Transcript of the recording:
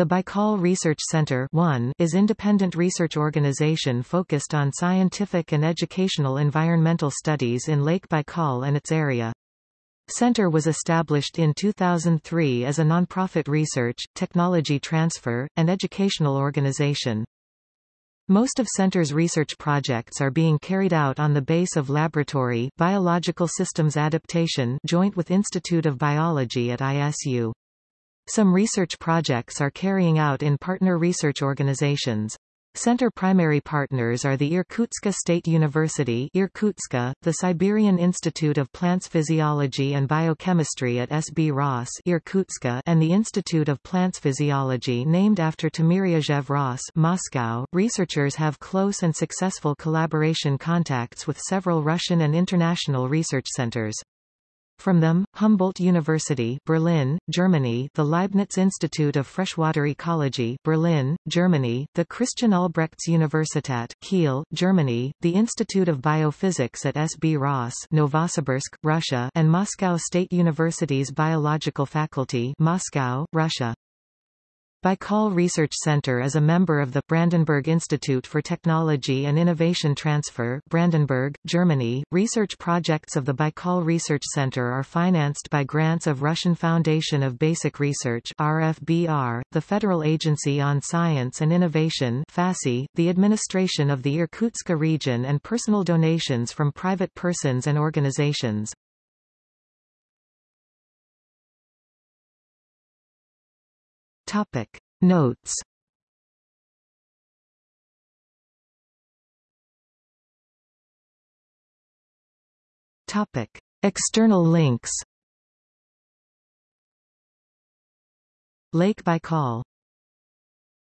The Baikal Research Center 1 is independent research organization focused on scientific and educational environmental studies in Lake Baikal and its area. Center was established in 2003 as a nonprofit research, technology transfer, and educational organization. Most of Center's research projects are being carried out on the base of Laboratory Biological Systems Adaptation joint with Institute of Biology at ISU. Some research projects are carrying out in partner research organizations. Center primary partners are the Irkutsk State University Irkutsk, the Siberian Institute of Plants Physiology and Biochemistry at SB RAS Irkutsk, and the Institute of Plants Physiology named after Timiryazev RAS Moscow. Researchers have close and successful collaboration contacts with several Russian and international research centers. From them, Humboldt University Berlin, Germany the Leibniz Institute of Freshwater Ecology Berlin, Germany, the Christian Albrechts Universität Kiel, Germany, the Institute of Biophysics at SB RAS Novosibirsk, Russia and Moscow State University's Biological Faculty Moscow, Russia. Baikal Research Center is a member of the Brandenburg Institute for Technology and Innovation Transfer Brandenburg, Germany. Research projects of the Baikal Research Center are financed by grants of Russian Foundation of Basic Research RFBR, the Federal Agency on Science and Innovation FASI, the administration of the Irkutsk region and personal donations from private persons and organizations. Topic. Notes. Topic. External links. Lake Baikal